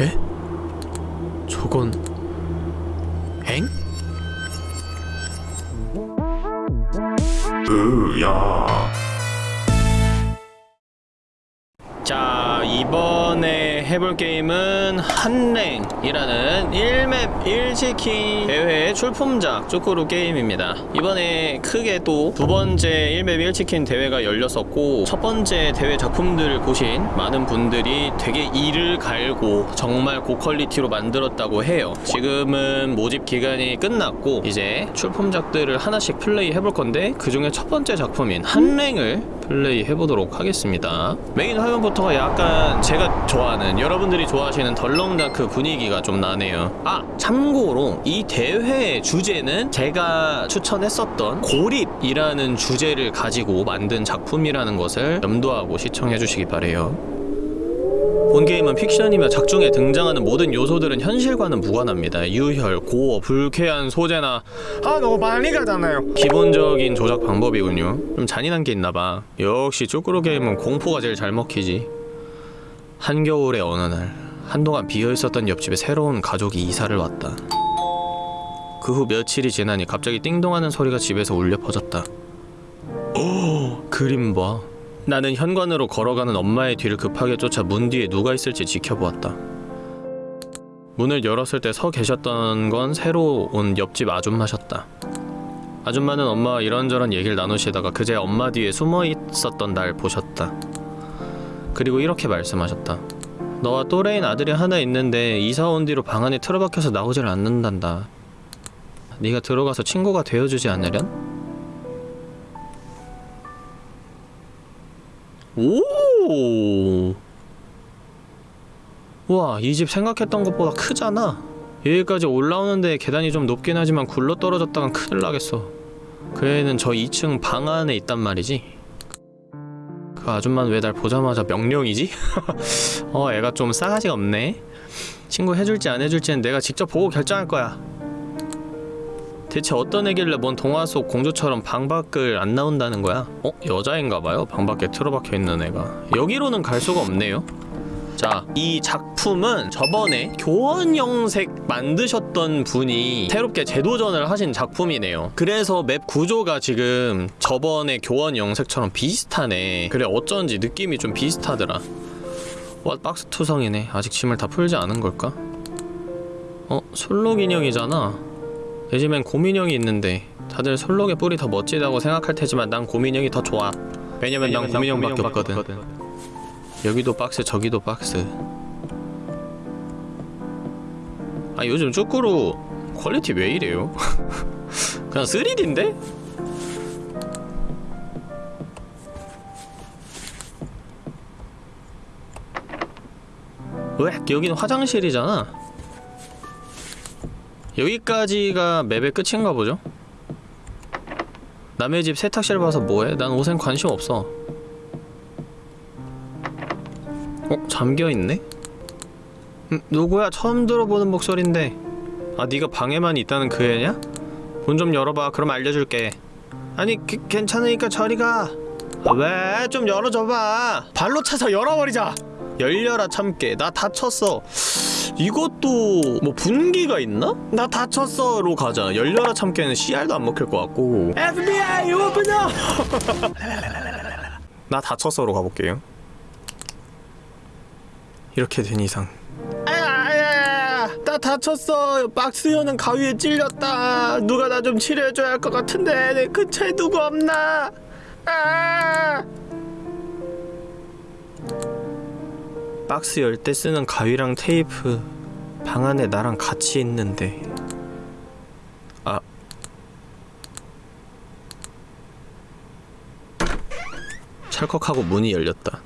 에? 저건 엥? 으야 해볼 게임은 한랭이라는 1맵 1치킨 대회 출품작 쪼꾸루 게임입니다. 이번에 크게 또 두 번째 1맵 1치킨 대회가 열렸었고 첫 번째 대회 작품들을 보신 많은 분들이 되게 이를 갈고 정말 고퀄리티로 만들었다고 해요. 지금은 모집 기간이 끝났고 이제 출품작들을 하나씩 플레이 해볼 건데 그 중에 첫 번째 작품인 한랭을 플레이 해보도록 하겠습니다. 메인 화면부터가 약간 제가 좋아하는 여러분들이 좋아하시는 덜렁다크 분위기가 좀 나네요. 아 참고로 이 대회의 주제는 제가 추천했었던 고립이라는 주제를 가지고 만든 작품이라는 것을 염두하고 시청해주시기 바래요 본 게임은 픽션이며 작중에 등장하는 모든 요소들은 현실과는 무관합니다. 유혈, gore, 불쾌한 소재나 아 너무 빨리 가잖아요 기본적인 조작 방법이군요. 좀 잔인한 게 있나봐. 역시 쯔꾸르 게임은 공포가 제일 잘 먹히지. 한겨울의 어느 날 한동안 비어있었던 옆집에 새로운 가족이 이사를 왔다. 그 후 며칠이 지나니 갑자기 띵동하는 소리가 집에서 울려 퍼졌다. 오, 그림 봐. 나는 현관으로 걸어가는 엄마의 뒤를 급하게 쫓아 문 뒤에 누가 있을지 지켜보았다. 문을 열었을 때 서 계셨던 건 새로 온 옆집 아줌마셨다. 아줌마는 엄마와 이런저런 얘기를 나누시다가 그제 엄마 뒤에 숨어 있었던 날 보셨다. 그리고 이렇게 말씀하셨다. 너와 또래인 아들이 하나 있는데 이사 온 뒤로 방 안에 틀어박혀서 나오질 않는단다. 네가 들어가서 친구가 되어주지 않으련? 오! 우와, 이 집 생각했던 것보다 크잖아. 여기까지 올라오는데 계단이 좀 높긴 하지만 굴러 떨어졌다간 큰일 나겠어. 그 애는 저 2층 방 안에 있단 말이지. 그 아줌마는 왜 날 보자마자 명령이지? 어, 애가 좀 싸가지가 없네. 친구 해줄지 안 해줄지는 내가 직접 보고 결정할 거야. 대체 어떤 애길래 뭔 동화 속 공주처럼 방 밖을 안 나온다는 거야? 어? 여자인가봐요 방 밖에 틀어박혀 있는 애가 여기로는 갈 수가 없네요 자, 이 작품은 저번에 교원 영색 만드셨던 분이 새롭게 재도전을 하신 작품이네요 그래서 맵 구조가 지금 저번에 교원 영색처럼 비슷하네 그래 어쩐지 느낌이 좀 비슷하더라 와 박스 투성이네 아직 짐을 다 풀지 않은 걸까? 어? 순록 인형이잖아 내 집엔 곰인형이 있는데 다들 순록의 뿔이 더 멋지다고 생각할 테지만 난 곰인형이 더 좋아 왜냐면 난 곰인형밖에 없거든 여기도 박스 저기도 박스 아 요즘 쯔꾸르 퀄리티 왜 이래요? 그냥 3D인데? 왜? 여기는 화장실이잖아 여기까지가 맵의 끝인가 보죠? 남의 집 세탁실 봐서 뭐해? 난 옷엔 관심 없어 어? 잠겨있네? 음, 누구야? 처음 들어보는 목소린데 아 네가 방에만 있다는 그 애냐? 문 좀 열어봐 그럼 알려줄게 아니 그, 괜찮으니까 저리 가 아, 왜? 좀 열어줘봐 발로 차서 열어버리자 열려라 참깨. 나 다쳤어. 이것도 뭐 분기가 있나? 나 다쳤어로 가자. 열려라 참깨는 CR도 안 먹힐 것 같고. FBI 오픈어 나 다쳤어로 가볼게요. 이렇게 된 이상. 나 다쳤어. 박스 여는 가위에 찔렸다. 누가 나 좀 치료해줘야 할 것 같은데. 내 근처에 누구 없나? 아 박스 열 때 쓰는 가위랑 테이프 방 안에 나랑 같이 있는데 아 찰컥하고 문이 열렸다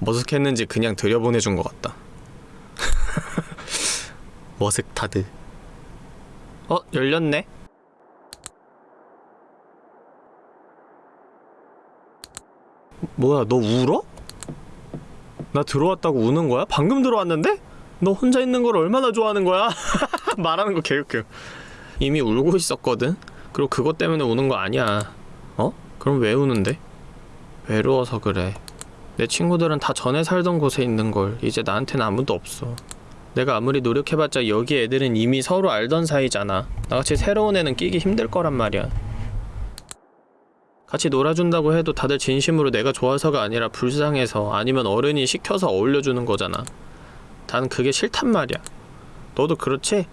머쓱했는지 그냥 들여보내준 것 같다 머쓱타드 어? 열렸네? 뭐야 너 울어? 나 들어왔다고 우는 거야? 방금 들어왔는데? 너 혼자 있는 걸 얼마나 좋아하는 거야? 말하는 거 개웃겨 이미 울고 있었거든? 그리고 그것 때문에 우는 거 아니야 어? 그럼 왜 우는데? 외로워서 그래 내 친구들은 다 전에 살던 곳에 있는 걸 이제 나한테는 아무도 없어 내가 아무리 노력해봤자 여기 애들은 이미 서로 알던 사이잖아 나같이 새로운 애는 끼기 힘들 거란 말이야 같이 놀아준다고 해도 다들 진심으로 내가 좋아서가 아니라 불쌍해서 아니면 어른이 시켜서 어울려주는 거잖아. 난 그게 싫단 말이야. 너도 그렇지?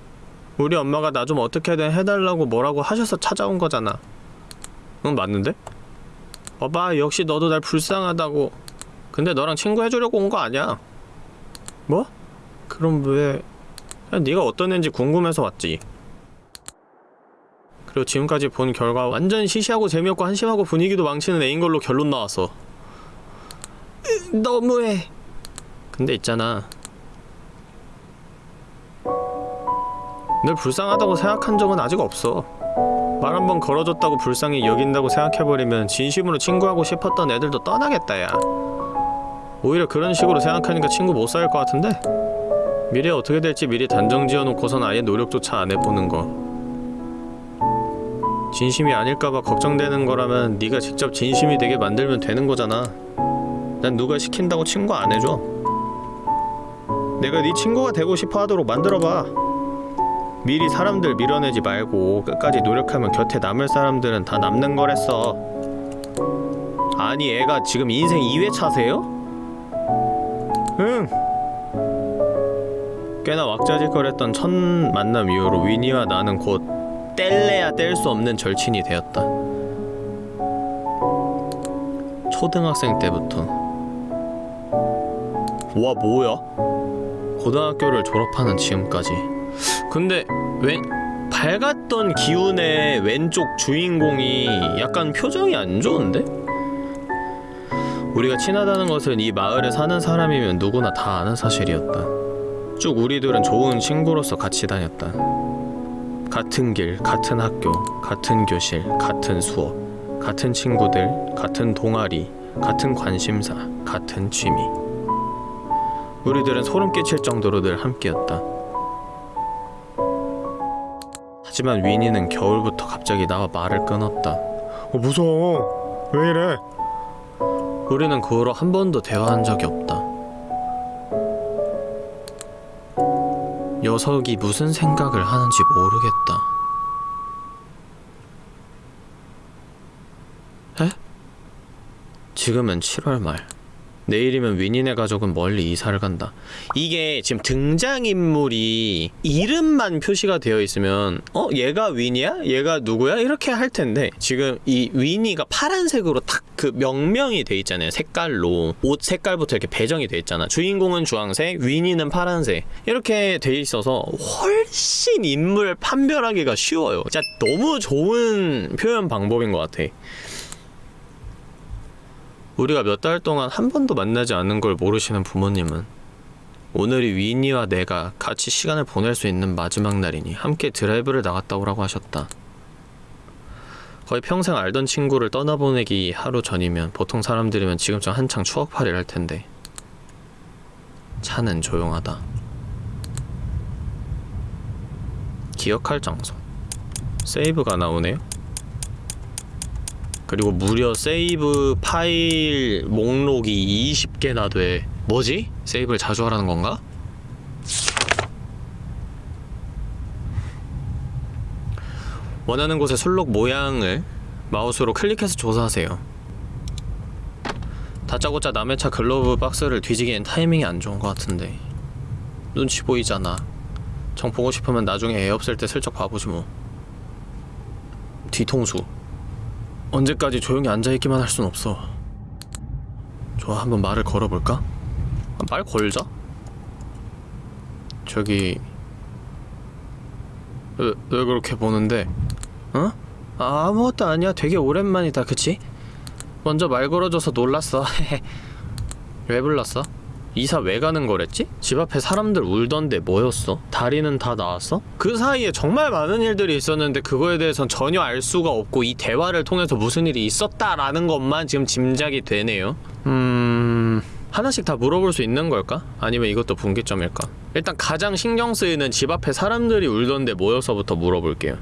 우리 엄마가 나 좀 어떻게든 해달라고 뭐라고 하셔서 찾아온 거잖아. 응 맞는데? 봐봐 역시 너도 날 불쌍하다고. 근데 너랑 친구 해주려고 온 거 아니야. 뭐? 그럼 왜? 네가 어떤 애인지 궁금해서 왔지 그리고 지금까지 본 결과 완전 시시하고 재미없고 한심하고 분위기도 망치는 애인 걸로 결론 나왔어 으, 너무해. 근데 있잖아. 늘 불쌍하다고 생각한 적은 아직 없어. 말 한 번 걸어줬다고 불쌍히 여긴다고 생각해버리면 진심으로 친구하고 싶었던 애들도 떠나겠다 야. 오히려 그런 식으로 생각하니까 친구 못 사귈 것 같은데? 미래 어떻게 될지 미리 단정 지어놓고선 아예 노력조차 안 해보는 거 진심이 아닐까봐 걱정되는 거라면 네가 직접 진심이 되게 만들면 되는 거잖아. 난 누가 시킨다고 친구 안 해줘. 내가 네 친구가 되고 싶어 하도록 만들어봐. 미리 사람들 밀어내지 말고 끝까지 노력하면 곁에 남을 사람들은 다 남는 거랬어. 아니 애가 지금 인생 2회차세요? 응. 꽤나 왁자지껄했던 첫 만남 이후로 위니와 나는 곧 뗄래야 뗄 수 없는 절친이 되었다 초등학생 때부터 와 뭐야? 고등학교를 졸업하는 지금까지 근데 왼 밝았던 기운의 왼쪽 주인공이 약간 표정이 안 좋은데? 우리가 친하다는 것은 이 마을에 사는 사람이면 누구나 다 아는 사실이었다. 쭉 우리들은 좋은 친구로서 같이 다녔다. 같은 길, 같은 학교, 같은 교실, 같은 수업, 같은 친구들, 같은 동아리, 같은 관심사, 같은 취미. 우리들은 소름 끼칠 정도로 늘 함께였다. 하지만 위니는 겨울부터 갑자기 나와 말을 끊었다. 어 무서워 왜 이래 우리는 그 후로 한 번도 대화한 적이 없다. 녀석이 무슨 생각을 하는지 모르겠다. 에? 지금은 7월 말. 내일이면 위니네 가족은 멀리 이사를 간다. 이게 지금 등장인물이 이름만 표시가 되어 있으면 어? 얘가 위니야? 얘가 누구야? 이렇게 할 텐데 지금 이 위니가 파란색으로 딱 그 명명이 돼 있잖아요. 색깔로 옷 색깔부터 이렇게 배정이 돼 있잖아. 주인공은 주황색, 위니는 파란색 이렇게 돼 있어서 훨씬 인물 판별하기가 쉬워요. 진짜 너무 좋은 표현 방법인 것 같아. 우리가 몇 달 동안 한 번도 만나지 않은 걸 모르시는 부모님은 오늘이 위니와 내가 같이 시간을 보낼 수 있는 마지막 날이니 함께 드라이브를 나갔다 오라고 하셨다. 거의 평생 알던 친구를 떠나보내기 하루 전이면 보통 사람들이면 지금쯤 한창 추억팔이를 할 텐데 차는 조용하다. 기억할 장소. 세이브가 나오네요. 그리고 무려 세이브 파일 목록이 20개나 돼. 뭐지? 세이브를 자주 하라는 건가? 원하는 곳의 순록 모양을 마우스로 클릭해서 조사하세요. 다짜고짜 남의 차 glove box를 뒤지기엔 타이밍이 안 좋은 것 같은데 눈치 보이잖아. 정 보고 싶으면 나중에 애 없을 때 슬쩍 봐보지 뭐. 뒤통수. 언제까지 조용히 앉아있기만 할 순 없어. 좋아, 한번 말을 걸어볼까? 아, 말 걸자. 저기 왜, 왜 그렇게 보는데? 어? 아, 아무것도 아니야. 되게 오랜만이다, 그치? 먼저 말 걸어줘서 놀랐어. 왜 불렀어? 이사 왜 가는 거랬지? 집 앞에 사람들 울던데 뭐였어? 다리는 다 나왔어? 그 사이에 정말 많은 일들이 있었는데 그거에 대해선 전혀 알 수가 없고 이 대화를 통해서 무슨 일이 있었다라는 것만 지금 짐작이 되네요. 음... 하나씩 다 물어볼 수 있는 걸까? 아니면 이것도 분기점일까? 일단 가장 신경 쓰이는 집 앞에 사람들이 울던데 모여서부터 물어볼게요.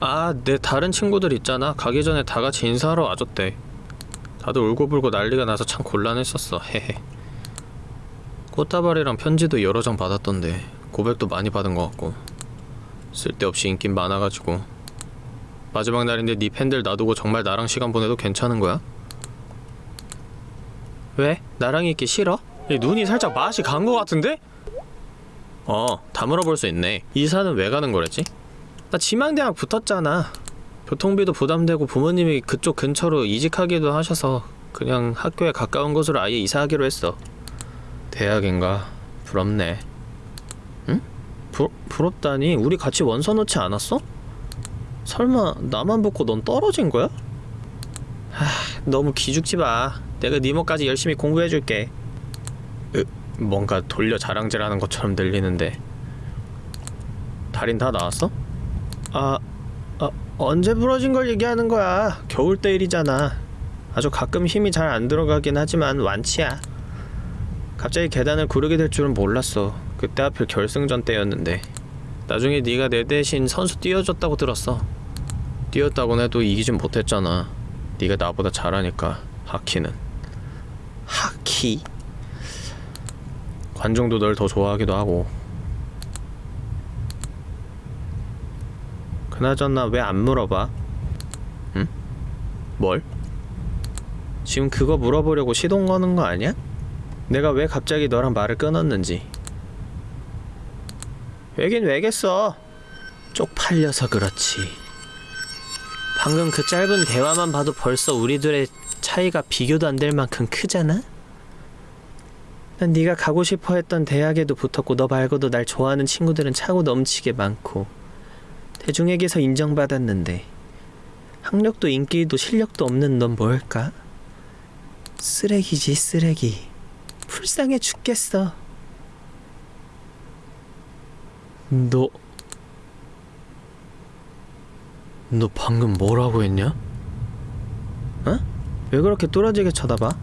아, 내 다른 친구들 있잖아. 가기 전에 다 같이 인사하러 와줬대. 다들 울고불고 난리가 나서 참 곤란했었어. 헤헤. 꽃다발이랑 편지도 여러 장 받았던데 고백도 많이 받은 것 같고 쓸데없이 인기 많아가지고 마지막 날인데 네 팬들 놔두고 정말 나랑 시간 보내도 괜찮은 거야? 왜? 나랑 있기 싫어? 이 눈이 살짝 맛이 간 것 같은데? 어, 다 물어볼 수 있네. 이사는 왜 가는 거랬지? 나 지망대학 붙었잖아. 교통비도 부담되고 부모님이 그쪽 근처로 이직하기도 하셔서 그냥 학교에 가까운 곳으로 아예 이사하기로 했어. 대학인가? 부럽네. 응? 부, 부럽다니? 우리 같이 원서 놓지 않았어? 설마 나만 붙고 넌 떨어진 거야? 하, 너무 기죽지 마. 내가 니모까지 열심히 공부해줄게. 으, 뭔가 돌려 자랑질하는 것처럼 들리는데. 달인 다 나왔어? 아, 아 언제 부러진 걸 얘기하는 거야? 겨울 때 일이잖아. 아주 가끔 힘이 잘 안 들어가긴 하지만 완치야. 갑자기 계단을 구르게 될 줄은 몰랐어. 그때 하필 결승전 때였는데. 나중에 네가 내 대신 선수 뛰어줬다고 들었어. 뛰었다곤 해도 이기진 못했잖아. 네가 나보다 잘하니까 하키는. 하키? 관중도 널 더 좋아하기도 하고. 그나저나 왜 안 물어봐? 응? 뭘? 지금 그거 물어보려고 시동 거는 거 아니야? 내가 왜 갑자기 너랑 말을 끊었는지. 왜긴 왜겠어. 쪽팔려서 그렇지. 방금 그 짧은 대화만 봐도 벌써 우리들의 차이가 비교도 안 될 만큼 크잖아? 난 네가 가고 싶어 했던 대학에도 붙었고 너 말고도 날 좋아하는 친구들은 차고 넘치게 많고 대중에게서 인정받았는데 학력도 인기도 실력도 없는 넌 뭘까? 쓰레기지 쓰레기 불쌍해 죽겠어 너... 너 방금 뭐라고 했냐? 어? 왜 그렇게 뚫어지게 쳐다봐?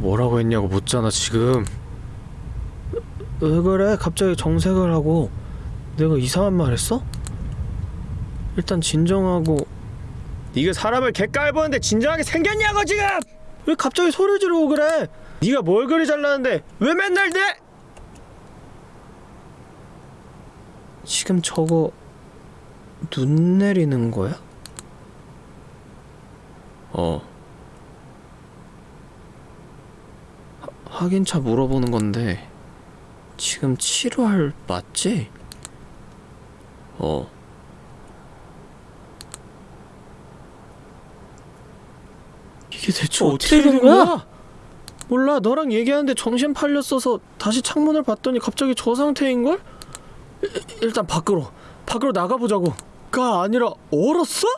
뭐라고 했냐고 묻잖아 지금 왜 그래 갑자기 정색을 하고 내가 이상한 말 했어? 일단 진정하고 네가 사람을 개깔보는데 진정하게 생겼냐고 지금! 왜 갑자기 소리 지르고 그래? 네가 뭘 그리 잘나는데 왜 맨날 내? 지금 저거 눈 내리는 거야? 어. 하, 확인차 물어보는 건데 지금 치료할 맞지? 어. 이게 대체 어떻게 된 거야? 몰라 너랑 얘기하는데 정신 팔렸어서 다시 창문을 봤더니 갑자기 저 상태인 걸? 일단 밖으로 밖으로 나가보자고 가 아니라 얼었어?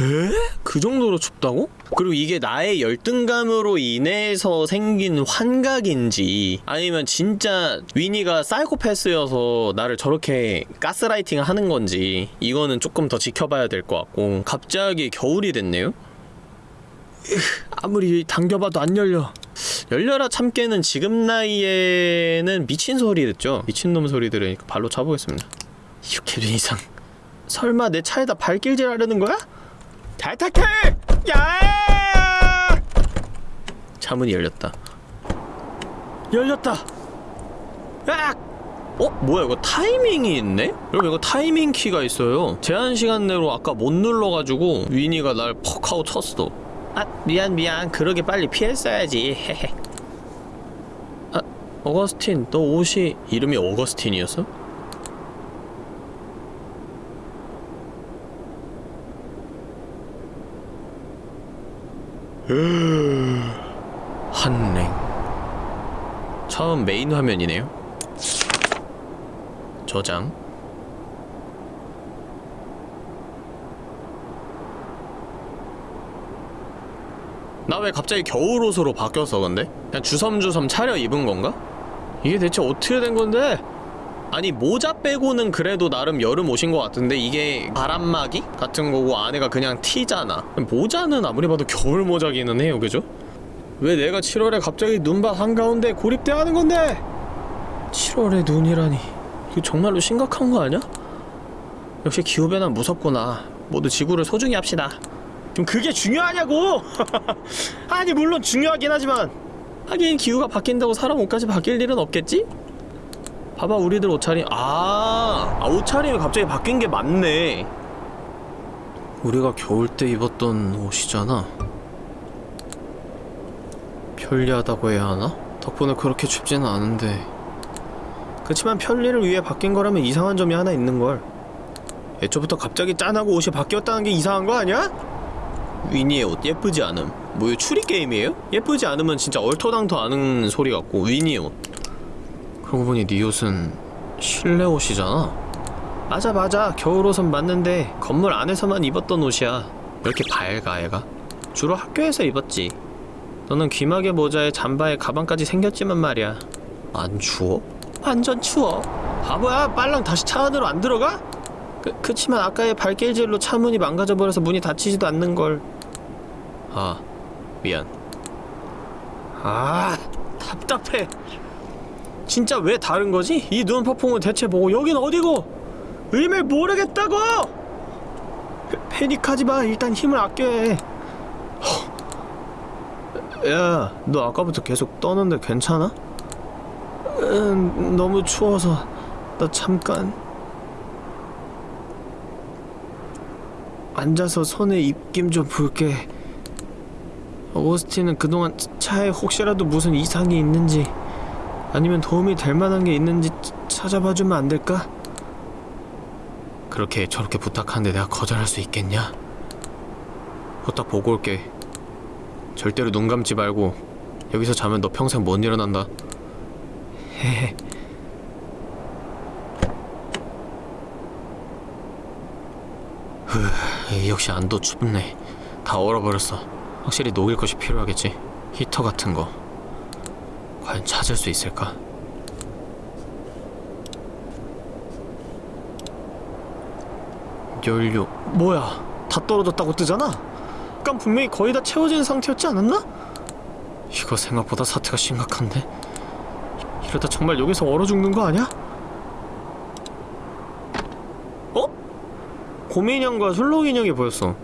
에? 그 정도로 춥다고? 그리고 이게 나의 열등감으로 인해서 생긴 환각인지 아니면 진짜 위니가 사이코패스여서 나를 저렇게 가스라이팅 하는 건지 이거는 조금 더 지켜봐야 될 것 같고 갑자기 겨울이 됐네요? 아무리 당겨봐도 안 열려 열려라 참깨는 지금 나이에는 미친 소리 듣죠? 미친놈 소리 들으니까 발로 차보겠습니다 이렇게 된 이상 설마 내 차에다 발길질 하려는 거야? 탈탈탈! 야! 차문이 열렸다 열렸다 악! 어? 뭐야 이거 타이밍이 있네? 여러분 이거 타이밍 키가 있어요 제한 시간 내로 아까 못 눌러가지고 위니가 날 퍽 하고 쳤어 아 미안 미안. 그러게 빨리 피했어야지. 헤헤. 아 어거스틴 너 옷이 이름이 어거스틴이었어? 한랭. 처음 메인 화면이네요. 저장 나 왜 갑자기 겨울옷으로 바뀌었어 근데? 그냥 주섬주섬 차려 입은 건가? 이게 대체 어떻게 된 건데? 아니 모자 빼고는 그래도 나름 여름 옷인 것 같은데 이게 바람막이 같은 거고 안에가 그냥 티잖아 모자는 아무리 봐도 겨울 모자기는 해요 그죠? 왜 내가 7월에 갑자기 눈밭 한가운데 고립돼 하는 건데 7월에 눈이라니 이거 정말로 심각한 거 아니야? 역시 기후변화 무섭구나 모두 지구를 소중히 합시다 좀 그게 중요하냐고! 아니 물론 중요하긴 하지만 하긴 기후가 바뀐다고 사람 옷까지 바뀔 일은 없겠지? 봐봐 우리들 옷차림 아, 아 옷차림이 갑자기 바뀐 게 맞네 우리가 겨울 때 입었던 옷이잖아 편리하다고 해야 하나? 덕분에 그렇게 춥지는 않은데 그치만 편리를 위해 바뀐 거라면 이상한 점이 하나 있는걸 애초부터 갑자기 짠하고 옷이 바뀌었다는 게 이상한 거 아니야? 위니의 옷 예쁘지 않음 뭐이 추리 게임이에요? 예쁘지 않으면 진짜 얼토당토 아는 소리 같고 위니의 옷 그러고 보니 네 옷은 실내 옷이잖아 맞아 맞아 겨울 옷은 맞는데 건물 안에서만 입었던 옷이야 왜 이렇게 밝아 애가? 주로 학교에서 입었지 너는 귀마개 모자에 잠바에 가방까지 생겼지만 말이야 안 추워? 완전 추워 바보야 빨랑 다시 차 안으로 안 들어가? 그, 그치만 아까의 발길질로 차 문이 망가져버려서 문이 닫히지도 않는걸 아 미안 아 답답해 진짜 왜 다른 거지? 이 눈퍼풍은 대체 뭐고 여긴 어디고? 의미를 모르겠다고! 패- 패닉하지 마 일단 힘을 아껴야 해 허. 야, 너 아까부터 계속 떠는데 괜찮아? 음, 너무 추워서 나 잠깐 앉아서 손에 입김 좀 볼게. 오스틴은 그동안 차- 차에 혹시라도 무슨 이상이 있는지 아니면 도움이 될 만한 게 있는지 차- 찾아봐 주면 안 될까? 그렇게 저렇게 부탁하는데 내가 거절할 수 있겠냐? 후딱 보고 올게. 절대로 눈 감지 말고 여기서 자면 너 평생 못 일어난다. 헤헤. 후, 역시 안도 춥네 다 얼어버렸어 확실히 녹일 것이 필요하겠지 히터 같은 거 과연 찾을 수 있을까? 연료 뭐야 다 떨어졌다고 뜨잖아? 아깐 분명히 거의 다 채워진 상태였지 않았나? 이거 생각보다 사태가 심각한데 이러다 정말 여기서 얼어 죽는 거 아니야? 고민형과 술록인형이 보였어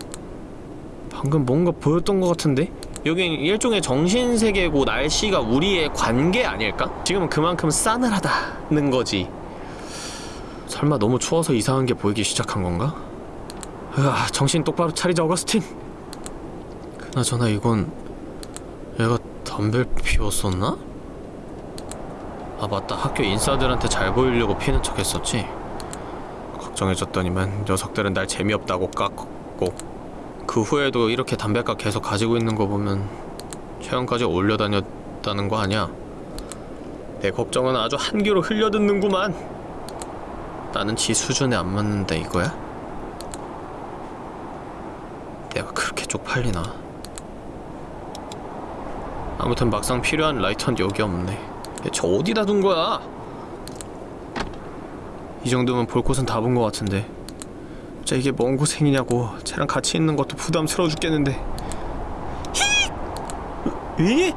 방금 뭔가 보였던 것 같은데? 여긴 일종의 정신세계고 날씨가 우리의 관계 아닐까? 지금은 그만큼 싸늘하다는 거지 설마 너무 추워서 이상한 게 보이기 시작한 건가? 으아 정신 똑바로 차리자 어거스틴 그나저나 이건 얘가 담배 피웠었나? 아 맞다 학교 인싸들한테 잘 보이려고 피는 척 했었지 걱정해줬더니만 녀석들은 날 재미없다고 깎고 그 후에도 이렇게 담배값 계속 가지고 있는 거 보면 최근까지 올려다녔다는 거 아니야 내 걱정은 아주 한 귀로 흘려듣는구만 나는 지 수준에 안 맞는데 이거야? 내가 그렇게 쪽팔리나 아무튼 막상 필요한 라이터는 여기 없네 대체 어디다 둔 거야? 이 정도면 볼 곳은 다본거 같은데 진짜 이게 뭔 고생이냐고 쟤랑 같이 있는 것도 부담스러워 죽겠는데 히! 위?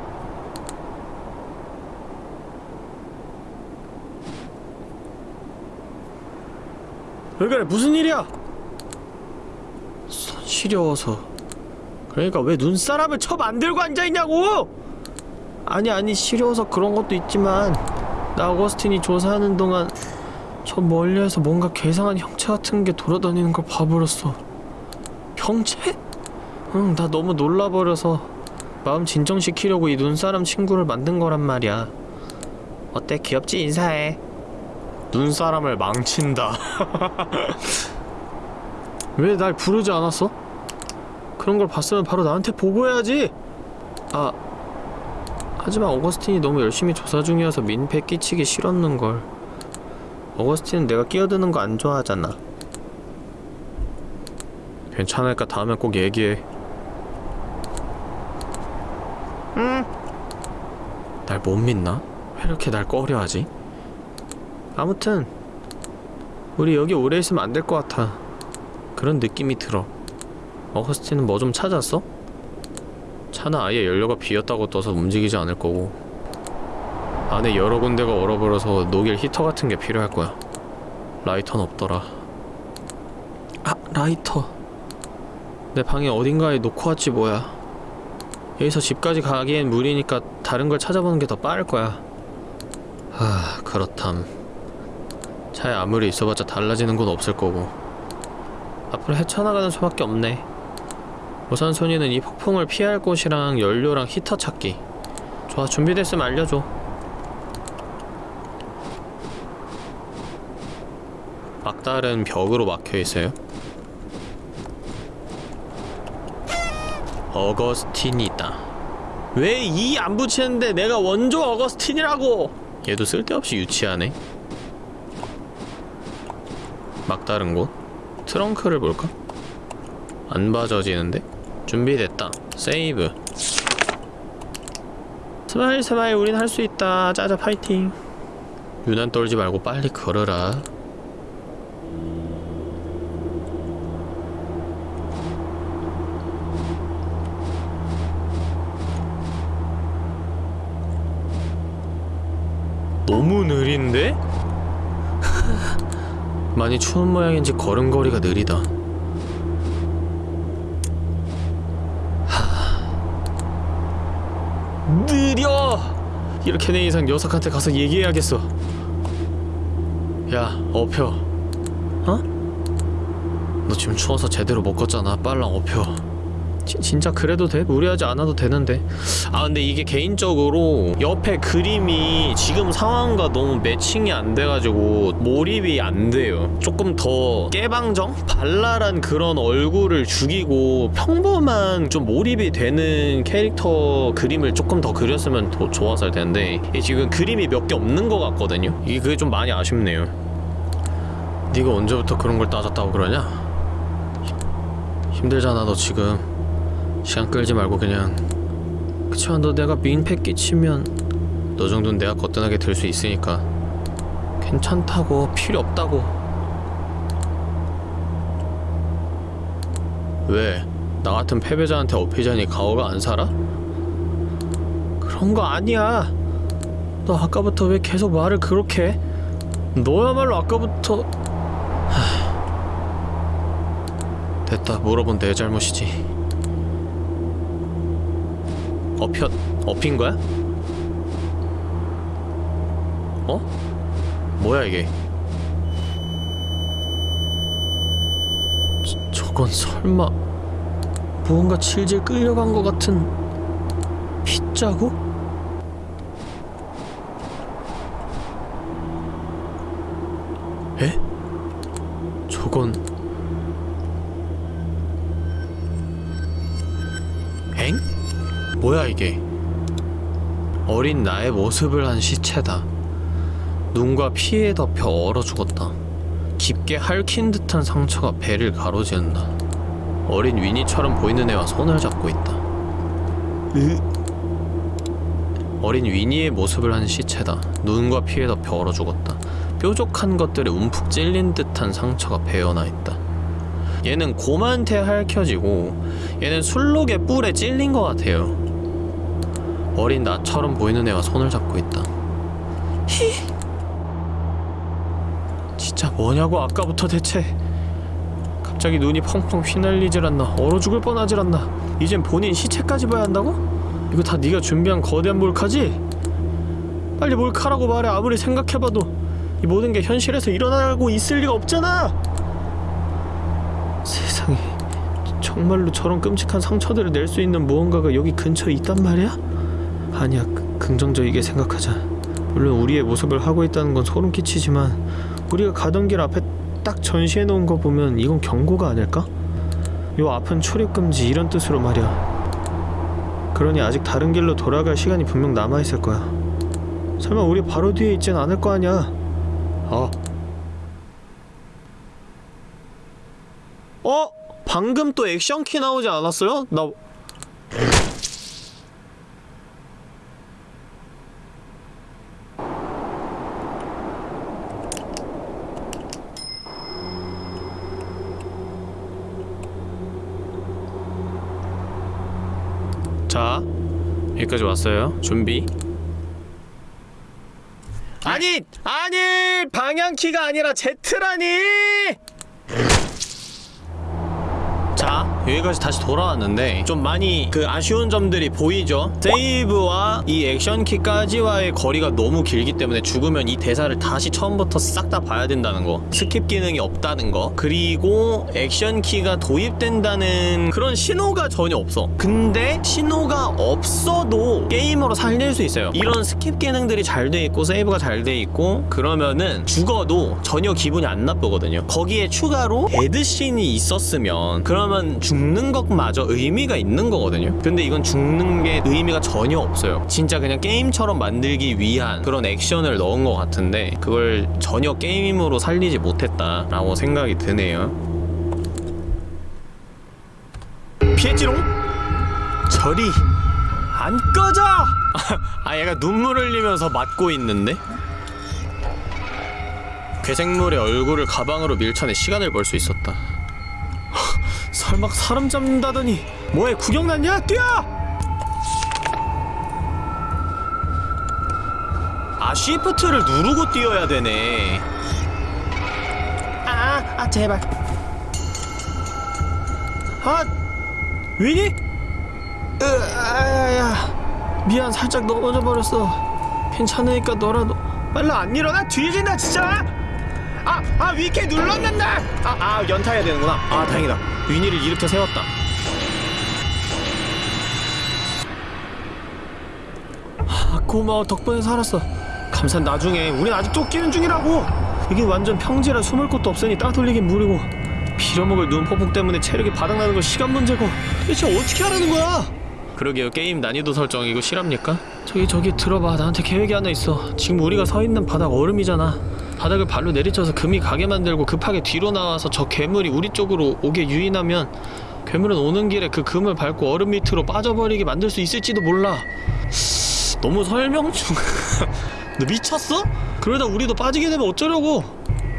왜 그래 무슨 일이야? 손 시려워서 그러니까 왜 눈사람을 쳐 만들고 앉아있냐고! 아니 아니 시려워서 그런 것도 있지만 나 어거스틴이 조사하는 동안 저 멀리에서 뭔가 괴상한 형체 같은 게 돌아다니는 걸 봐버렸어. 형체? 응 나 너무 놀라버려서 마음 진정시키려고 이 눈사람 친구를 만든 거란 말이야. 어때? 귀엽지? 인사해. 눈사람을 망친다. 왜 날 부르지 않았어? 그런 걸 봤으면 바로 나한테 보고해야지. 아 하지만 어거스틴이 너무 열심히 조사 중이어서 민폐 끼치기 싫었는걸 어거스틴은 내가 끼어드는 거 안 좋아하잖아 괜찮으니까 다음에 꼭 얘기해 응? 날 못 믿나? 왜 이렇게 날 꺼려하지? 아무튼 우리 여기 오래 있으면 안 될 것 같아 그런 느낌이 들어 어거스틴은 뭐 좀 찾았어? 차는 아예 연료가 비었다고 떠서 움직이지 않을 거고 안에 여러 군데가 얼어버려서 녹일 히터 같은 게 필요할 거야. 라이터는 없더라. 아 라이터. 내 방에 어딘가에 놓고 왔지 뭐야. 여기서 집까지 가기엔 무리니까 다른 걸 찾아보는 게 더 빠를 거야. 하 그렇담. 차에 아무리 있어봤자 달라지는 건 없을 거고. 앞으로 헤쳐나가는 수밖에 없네. 우선순위는 이 폭풍을 피할 곳이랑 연료랑 히터 찾기. 좋아 준비됐으면 알려줘 막다른 벽으로 막혀있어요? 어거스틴이다. 왜 이 안 붙이는데 내가 원조 어거스틴이라고? 얘도 쓸데없이 유치하네. 막다른 곳? 트렁크를 볼까? 안 봐져지는데? 준비됐다. 세이브. smile smile 우린 할 수 있다. 짜자 파이팅. 유난 떨지 말고 빨리 걸어라 느린데? 많이 추운 모양인지 걸음걸이가 느리다 하... 느려! 이렇게 내 이상 녀석한테 가서 얘기해야겠어 야 업혀 어? 너 지금 추워서 제대로 못 걷잖아 빨랑 업혀 지, 진짜 그래도 돼? 무리하지 않아도 되는데 아 근데 이게 개인적으로 옆에 그림이 지금 상황과 너무 매칭이 안 돼가지고 몰입이 안 돼요 조금 더 깨방정? 발랄한 그런 얼굴을 죽이고 평범한 좀 몰입이 되는 캐릭터 그림을 조금 더 그렸으면 더 좋았을 텐데 지금 그림이 몇 개 없는 것 같거든요 이게 그게 좀 많이 아쉽네요 네가 언제부터 그런 걸 따졌다고 그러냐? 힘들잖아 너 지금 시간 끌지 말고 그냥 그치만 너 내가 민폐 끼치면 너 정도는 내가 거뜬하게 들 수 있으니까 괜찮다고 필요 없다고 왜? 나 같은 패배자한테 업히자니 가오가 안 살아? 그런 거 아니야 너 아까부터 왜 계속 말을 그렇게 해? 너야말로 아까부터 하... 됐다 물어본 내 잘못이지 업혀 업힌 거야? 어? 뭐야 이게? 저, 저건 설마 무언가 질질 끌려간 것 같은 핏자국? 어린 나의 모습을 한 시체다. 눈과 피에 덮여 얼어 죽었다. 깊게 핥힌 듯한 상처가 배를 가로지른다 어린 위니처럼 보이는 애와 손을 잡고 있다. 으? 어린 위니의 모습을 한 시체다. 눈과 피에 덮여 얼어 죽었다. 뾰족한 것들에 움푹 찔린 듯한 상처가 배어나 있다. 얘는 곰한테 핥혀지고 얘는 술록의 뿔에 찔린 것 같아요 어린 나처럼 보이는 애와 손을 잡고 있다. 히. 진짜 뭐냐고 아까부터 대체. 갑자기 눈이 펑펑 휘날리질 않나. 얼어 죽을 뻔하질 않나. 이젠 본인 시체까지 봐야 한다고? 이거 다 네가 준비한 거대한 몰카지? 빨리 몰카라고 말해. 아무리 생각해봐도 이 모든 게 현실에서 일어나고 있을 리가 없잖아. 세상에 정말로 저런 끔찍한 상처들을 낼 수 있는 무언가가 여기 근처에 있단 말이야? 아니야 그- 긍정적이게 생각하자 물론 우리의 모습을 하고 있다는 건 소름 끼치지만 우리가 가던 길 앞에 딱 전시해 놓은 거 보면 이건 경고가 아닐까? 요 앞은 출입금지 이런 뜻으로 말이야 그러니 아직 다른 길로 돌아갈 시간이 분명 남아있을 거야 설마 우리 바로 뒤에 있진 않을 거 아니야 어 어? 방금 또 액션키 나오지 않았어요? 나 자, 여기까지 왔어요. 준비. 아니, 아니, 방향키가 아니라 Z라니. 자, 여기까지 다시 돌아왔는데 좀 많이 그 아쉬운 점들이 보이죠? 세이브와 이 액션키까지와의 거리가 너무 길기 때문에 죽으면 이 대사를 다시 처음부터 싹 다 봐야 된다는 거 skip 기능이 없다는 거 그리고 액션키가 도입된다는 그런 신호가 전혀 없어. 근데 신호가 없어도 게임으로 살릴 수 있어요. 이런 skip 기능들이 잘 돼 있고 세이브가 잘 돼 있고 그러면은 죽어도 전혀 기분이 안 나쁘거든요. 거기에 추가로 dead scene이 있었으면 그러면 죽는 것마저 의미가 있는 거거든요 근데 이건 죽는 게 의미가 전혀 없어요 진짜 그냥 게임처럼 만들기 위한 그런 액션을 넣은 것 같은데 그걸 전혀 게임으로 살리지 못했다 라고 생각이 드네요 피했지롱? 저리 안 꺼져! 아 얘가 눈물 흘리면서 맞고 있는데? 괴생물의 얼굴을 가방으로 밀쳐내 시간을 벌 수 있었다 설마 사람 잡는다더니 뭐해 구경 났냐? 뛰어! 아 쉬프트를 누르고 뛰어야 되네. 아, 아 제발. 아 위니? 으아야 미안 살짝 넘어져 버렸어. 괜찮으니까 너라도 빨리 안 일어나? 뒤진다 진짜 아, 아 위키 눌렀는데? 아, 아 연타해야 되는구나. 아 다행이다. 위니를 일으켜 세웠다. 아 고마워. 덕분에 살았어. 감사 나중에 우린 아직 쫓기는 중이라고. 여긴 완전 평지라 숨을 곳도 없으니 따돌리긴 무리고. 빌어먹을 눈폭풍 때문에 체력이 바닥나는 건 시간 문제고. 대체 어떻게 하라는 거야? 그러게요. 게임 난이도 설정 이거 실합니까? 저기 저기 들어봐. 나한테 계획이 하나 있어. 지금 우리가 서 있는 바닥 얼음이잖아 바닥을 발로 내리쳐서 금이 가게 만들고 급하게 뒤로 나와서 저 괴물이 우리 쪽으로 오게 유인하면 괴물은 오는 길에 그 금을 밟고 얼음 밑으로 빠져버리게 만들 수 있을지도 몰라. 너무 설명 중... 너 미쳤어? 그러다 우리도 빠지게 되면 어쩌려고?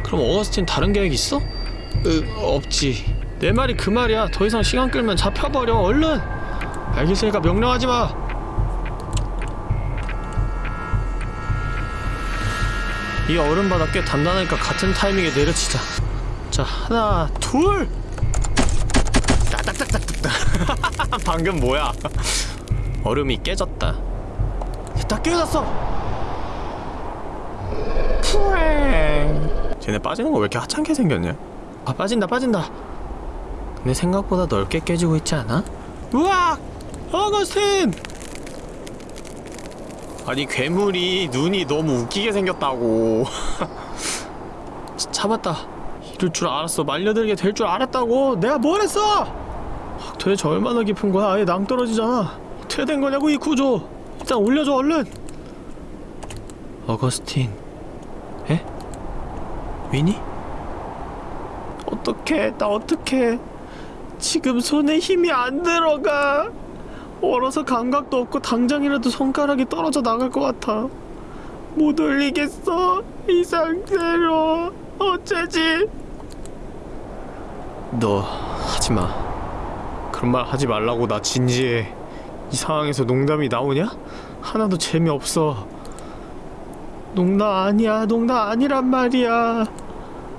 그럼 어거스틴 다른 계획 있어? 으, 없지. 내 말이 그 말이야. 더 이상 시간 끌면 잡혀버려 얼른. 알겠으니까 명령하지 마 이 얼음 바닥 꽤 단단하니까 같은 타이밍에 내려치자. 자 하나 둘! 따딱딱딱딱 방금 뭐야? 얼음이 깨졌다. 다 깨졌어! 푸잉 쟤네 빠지는 거 왜 이렇게 하찮게 생겼냐? 아 빠진다 빠진다. 근데 생각보다 넓게 깨지고 있지 않아? 우와! 어거스틴! 아니 괴물이 눈이 너무 웃기게 생겼다고. 잡았다. 이럴 줄 알았어. 말려들게 될 줄 알았다고. 내가 뭘 했어? 도대체 얼마나 깊은 거야? 아예 낭떠러지잖아. 어떻게 된 거냐고 이 구조. 일단 올려줘 얼른. 어거스틴. 에? 위니? 어떡해. 나 어떡해. 지금 손에 힘이 안 들어가 얼어서 감각도 없고 당장이라도 손가락이 떨어져 나갈 것 같아. 못 올리겠어 이 상태로. 어쩌지? 너 하지마. 그런 말 하지 말라고 나 진지해. 이 상황에서 농담이 나오냐? 하나도 재미없어. 농담 아니야 농담 아니란 말이야.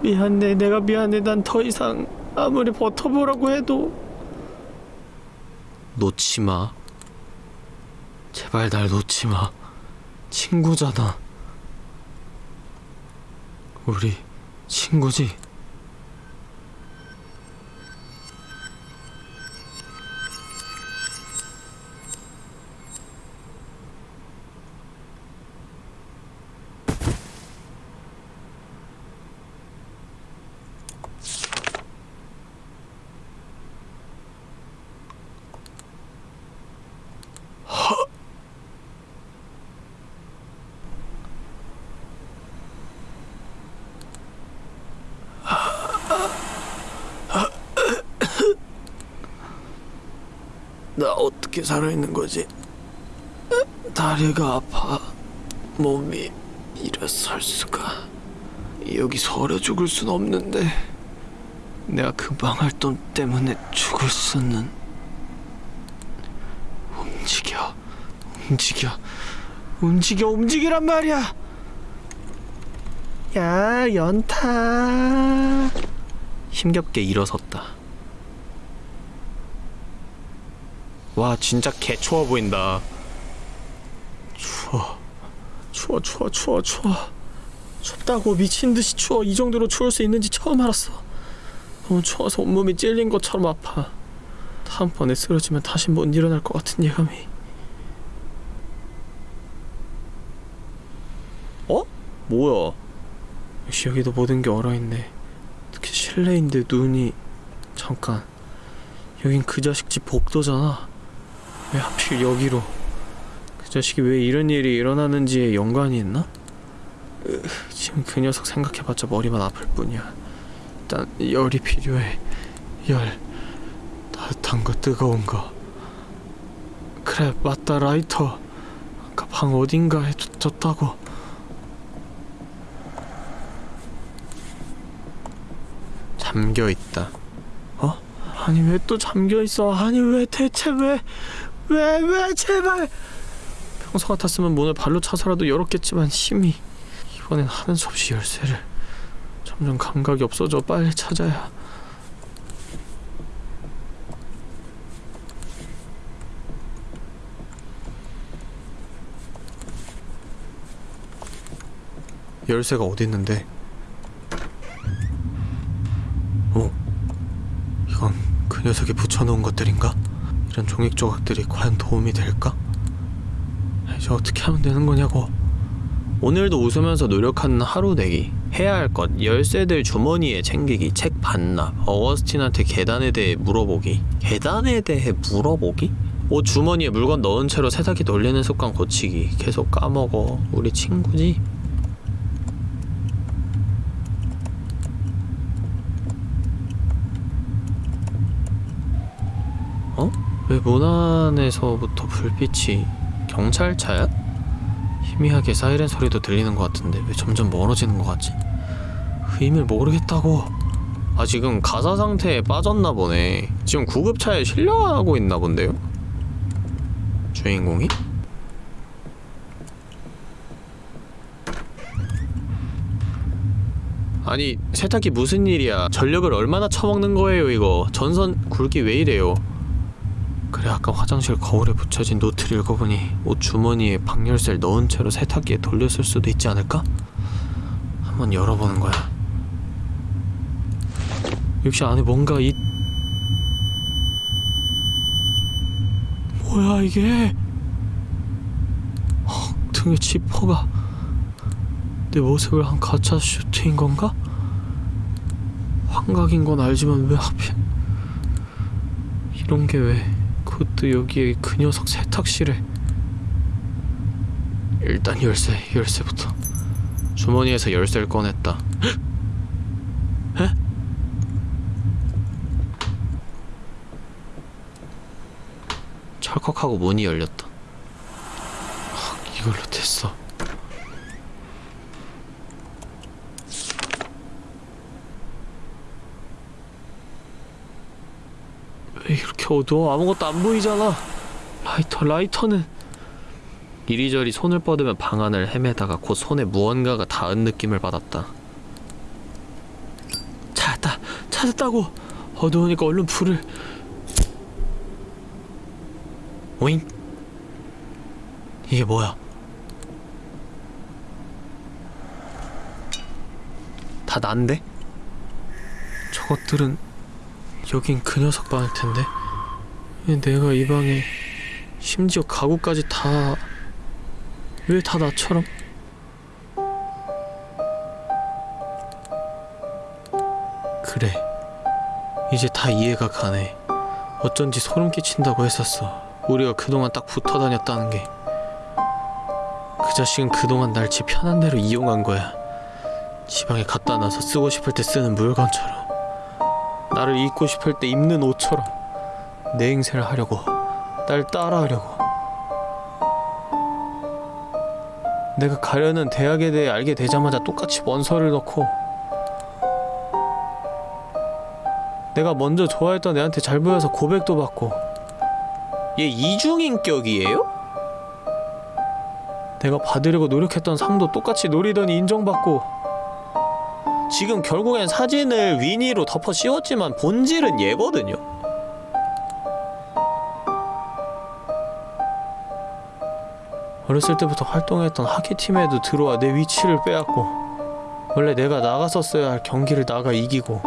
미안해 내가 미안해. 난 더 이상 아무리 버텨보라고 해도 놓지마. 제발 날 놓지마. 친구잖아. 우리 친구지? 어떻게 살아있는 거지? 다리가 아파. 몸이 일어설 수가. 여기서 얼어 죽을 순 없는데 내가 그 망할 돈 때문에 죽을 수는. 움직여. 움직여. 움직여. 움직이란 말이야. 야 연타. 힘겹게 일어섰다 와 진짜 개 추워 보인다. 추워. 추워 추워 추워 추워. 춥다고 미친듯이 추워. 이 정도로 추울 수 있는지 처음 알았어. 너무 추워서 온몸이 찔린 것처럼 아파. 다음번에 쓰러지면 다시 못 일어날 것 같은 예감이. 어? 뭐야? 역시 여기도 모든 게 얼어있네. 특히 실내인데 눈이. 잠깐. 여긴 그 자식 집 복도잖아 왜 하필 여기로 그 자식이 왜 이런 일이 일어나는지에 연관이 있나? 으, 지금 그 녀석 생각해봤자 머리만 아플 뿐이야 일단 열이 필요해 열 따뜻한 거 뜨거운 거 그래 맞다 라이터 아까 방 어딘가에 뒀다고 잠겨 있다. 어? 아니 왜 또 잠겨 있어? 아니 왜 대체 왜? 왜 왜 제발? 평소 같았으면 문을 발로 차서라도 열었겠지만 힘이 이번엔 하는 수 없이 열쇠를 점점 감각이 없어져 빨리 찾아야. 열쇠가 어디 있는데? 어? 이건 그 녀석이 붙여놓은 것들인가? 이런 종익 조각들이 과연 도움이 될까? 이제 어떻게 하면 되는 거냐고. 오늘도 웃으면서 노력하는 하루 내기. 해야 할 것. 열쇠들 주머니에 챙기기. 책 반납 어거스틴한테 계단에 대해 물어보기. 계단에 대해 물어보기? 옷 주머니에 물건 넣은 채로 세탁기 돌리는 습관 고치기. 계속 까먹어. 우리 친구지? 왜문 안에서부터 불빛이 경찰차야? 희미하게 사이렌 소리도 들리는 것 같은데 왜 점점 멀어지는 것 같지? 그 의미를 모르겠다고 아 지금 가사 상태에 빠졌나 보네 지금 구급차에 실려가고 있나 본데요? 주인공이? 아니 세탁기 무슨 일이야 전력을 얼마나 처먹는 거예요 이거 전선 굵기 왜 이래요 그래 아까 화장실 거울에 붙여진 노트를 읽어보니 옷 주머니에 방열쇠를 넣은 채로 세탁기에 돌렸을 수도 있지 않을까? 한번 열어보는 거야 역시 안에 뭔가 이 뭐야 이게 헉, 등에 지퍼가 내 모습을 한 가짜 슈트인 건가? 환각인 건 알지만 왜 하필 이런 게왜 그것도 여기에 그 녀석 세탁실에 일단 열쇠 열쇠부터 주머니에서 열쇠를 꺼냈다 헉? 에? 철컥하고 문이 열렸다 헉, 이걸로 됐어 왜 이렇게 어두워 아무것도 안 보이잖아. 라이터 라이터는 이리저리 손을 뻗으며 방안을 헤매다가 곧 손에 무언가가 닿은 느낌을 받았다. 찾았다 찾았다고. 어두우니까 얼른 불을. 오잉? 이게 뭐야? 다 난데? 저것들은 여긴 그 녀석 방일 텐데. 왜 내가 이 방에 심지어 가구까지 다 왜 다 나처럼? 그래. 이제 다 이해가 가네. 어쩐지 소름 끼친다고 했었어. 우리가 그동안 딱 붙어 다녔다는 게. 그 자식은 그동안 날 지 편한 대로 이용한 거야. 지방에 갖다 놔서 쓰고 싶을 때 쓰는 물건처럼. 나를 입고 싶을 때 입는 옷처럼 내 행세를 하려고 날 따라하려고 내가 가려는 대학에 대해 알게 되자마자 똑같이 원서를 넣고 내가 먼저 좋아했던 애한테 잘 보여서 고백도 받고 얘 이중인격이에요? 내가 받으려고 노력했던 상도 똑같이 노리더니 인정받고 지금 결국엔 사진을 위니로 덮어 씌웠지만 본질은 얘거든요. 어렸을 때부터 활동했던 하키팀에도 들어와 내 위치를 빼앗고 원래 내가 나갔었어야 할 경기를 나가 이기고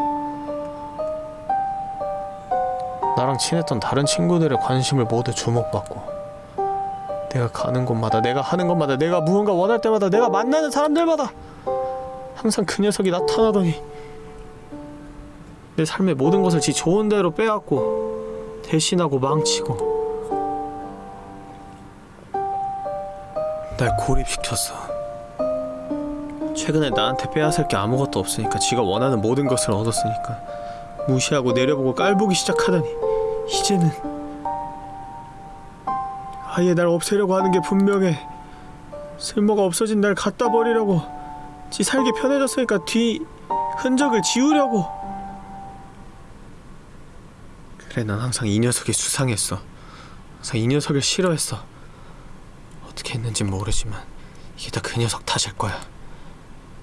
나랑 친했던 다른 친구들의 관심을 모두 주목받고 내가 가는 곳마다 내가 하는 것마다 내가 무언가 원할 때마다 내가 만나는 사람들마다 항상 그 녀석이 나타나더니 내 삶의 모든 것을 지 좋은 대로 빼앗고 대신하고 망치고 고립시켰어 최근에 나한테 빼앗을 게 아무것도 없으니까 지가 원하는 모든 것을 얻었으니까 무시하고 내려보고 깔보기 시작하다니 이제는 아예 날 없애려고 하는 게 분명해. 쓸모가 없어진 날 갖다 버리려고 지 살기 편해졌으니까 뒤 흔적을 지우려고. 그래 난 항상 이 녀석이 수상했어. 항상 이 녀석을 싫어했어 어떻게 했는진 모르지만 이게 다 그 녀석 탓일 거야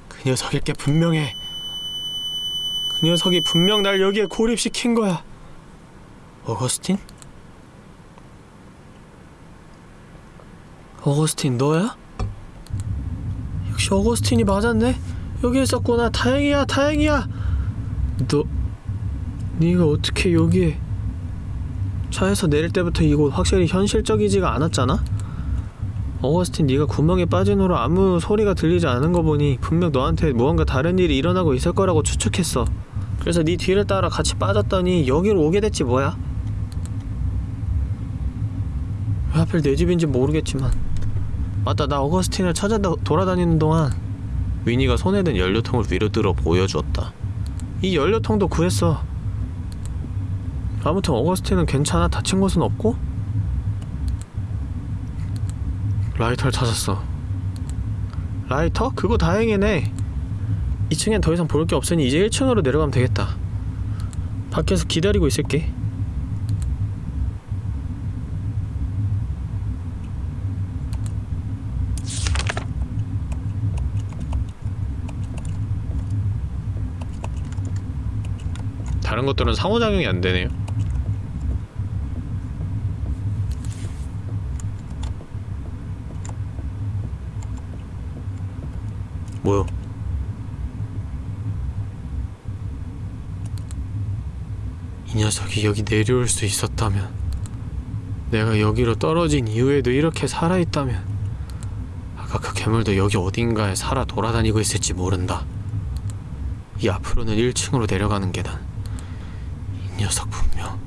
그 녀석일 게 분명해 그 녀석이 분명 날 여기에 고립시킨 거야 어거스틴? 어거스틴 너야? 역시 어거스틴이 맞았네 여기 있었구나 다행이야 다행이야 너 네가 어떻게 여기에 차에서 내릴 때부터 이곳 확실히 현실적이지가 않았잖아? 어거스틴 네가 구멍에 빠진 후로 아무 소리가 들리지 않은 거 보니 분명 너한테 무언가 다른 일이 일어나고 있을 거라고 추측했어. 그래서 네 뒤를 따라 같이 빠졌더니 여기로 오게 됐지 뭐야? 왜 하필 내 집인지 모르겠지만. 맞다 나 어거스틴을 찾아 다- 돌아다니는 동안 위니가 손에 든 연료통을 위로 들어 보여주었다. 이 연료통도 구했어. 아무튼 어거스틴은 괜찮아? 다친 곳은 없고 라이터를 찾았어 라이터? 그거 다행이네 2층엔 더 이상 볼 게 없으니 이제 1층으로 내려가면 되겠다 밖에서 기다리고 있을게 다른 것들은 상호작용이 안 되네요. 뭐요? 이 녀석이 여기 내려올 수 있었다면 내가 여기로 떨어진 이후에도 이렇게 살아있다면 아까 그 괴물도 여기 어딘가에 살아 돌아다니고 있을지 모른다. 이 앞으로는 1층으로 내려가는 계단 이 녀석 분명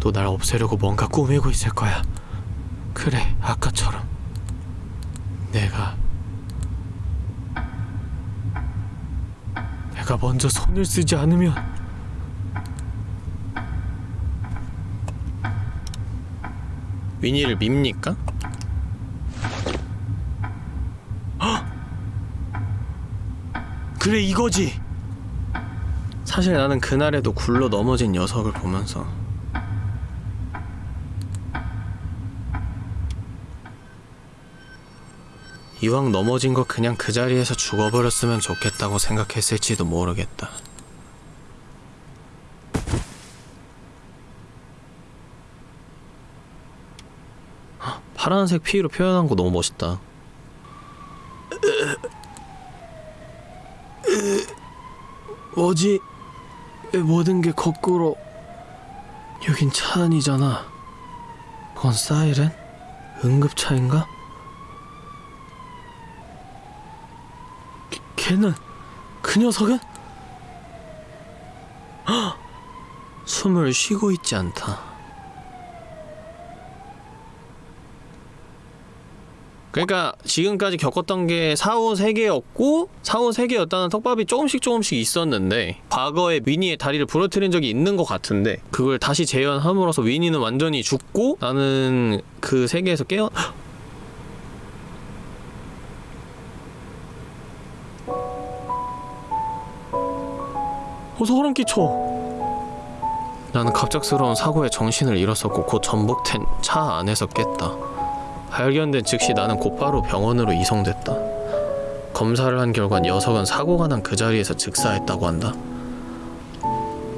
또 날 없애려고 뭔가 꾸미고 있을 거야. 그래 아까처럼. 내가 내가 먼저 손을 쓰지 않으면 위니를 밉니까? 헉! 그래 이거지 사실 나는 그날에도 굴러 넘어진 녀석을 보면서 이왕 넘어진 거 그냥 그 자리에서 죽어버렸으면 좋겠다고 생각했을지도 모르겠다. 헉, 파란색 피로 표현한 거 너무 멋있다. 뭐지? 왜 모든 게 거꾸로 여긴 차 안이잖아 그건 사이렌? 응급차인가? 걔- 걔는 그 녀석은? 헉! 숨을 쉬고 있지 않다 그러니까 지금까지 겪었던 게 사후 세계였고 사후 세계였다는 턱밥이 조금씩 조금씩 있었는데 과거에 위니의 다리를 부러뜨린 적이 있는 것 같은데 그걸 다시 재현함으로써 위니는 완전히 죽고 나는 그 세계에서 깨어 소름 끼쳐 나는 갑작스러운 사고에 정신을 잃었었고 곧 전복된 차 안에서 깼다 발견된 즉시 나는 곧바로 병원으로 이송됐다. 검사를 한 결과 녀석은 사고가 난 그 자리에서 즉사했다고 한다.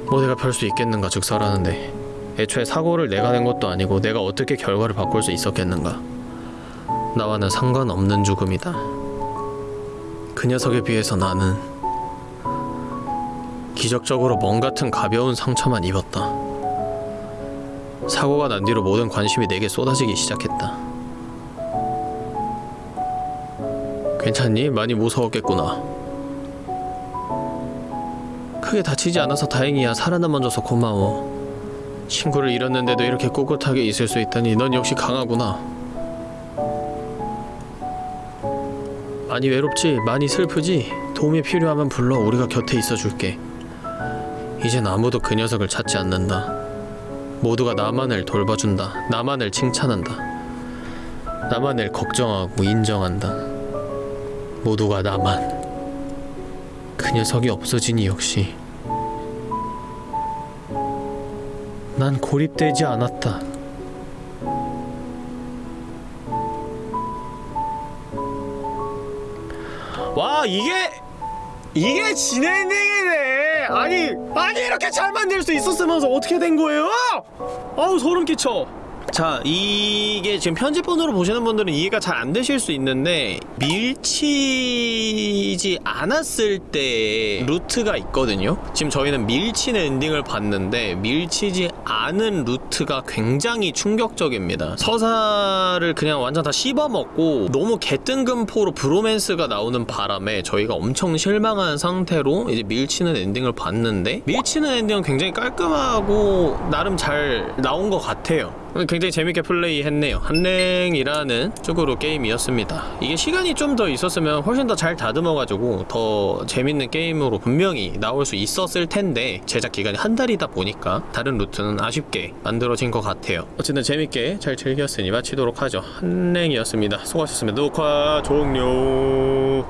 뭐 내가 별 수 있겠는가 즉사라는데 애초에 사고를 내가 낸 것도 아니고 내가 어떻게 결과를 바꿀 수 있었겠는가. 나와는 상관없는 죽음이다. 그 녀석에 비해서 나는 기적적으로 멍 같은 가벼운 상처만 입었다. 사고가 난 뒤로 모든 관심이 내게 쏟아지기 시작했다. 괜찮니? 많이 무서웠겠구나. 크게 다치지 않아서 다행이야. 살아남아줘서 고마워. 친구를 잃었는데도 이렇게 꿋꿋하게 있을 수 있다니 넌 역시 강하구나. 많이 외롭지? 많이 슬프지? 도움이 필요하면 불러 우리가 곁에 있어줄게. 이젠 아무도 그 녀석을 찾지 않는다. 모두가 나만을 돌봐준다. 나만을 칭찬한다. 나만을 걱정하고 인정한다. 모두가 나만. 그 녀석이 없어지니 역시 난 고립되지 않았다. 와 이게 이게 진행이네. 아니 아니 이렇게 잘 만들 수 있었으면서 어떻게 된 거예요? 아우 소름 끼쳐. 자 이게 지금 편집본으로 보시는 분들은 이해가 잘 안 되실 수 있는데 밀치지 않았을 때 루트가 있거든요. 지금 저희는 밀치는 엔딩을 봤는데 밀치지 않은 루트가 굉장히 충격적입니다. 서사를 그냥 완전 다 씹어먹고 너무 개뜬금포로 브로맨스가 나오는 바람에 저희가 엄청 실망한 상태로 이제 밀치는 엔딩을 봤는데 밀치는 엔딩은 굉장히 깔끔하고 나름 잘 나온 것 같아요 굉장히 재밌게 플레이했네요. 한랭이라는 쪽으로 게임이었습니다. 이게 시간이 좀 더 있었으면 훨씬 더 잘 다듬어가지고 더 재밌는 게임으로 분명히 나올 수 있었을 텐데 제작 기간이 한 달이다 보니까 다른 루트는 아쉽게 만들어진 것 같아요. 어쨌든 재밌게 잘 즐겼으니 마치도록 하죠. 한랭이었습니다. 수고하셨습니다. 녹화 종료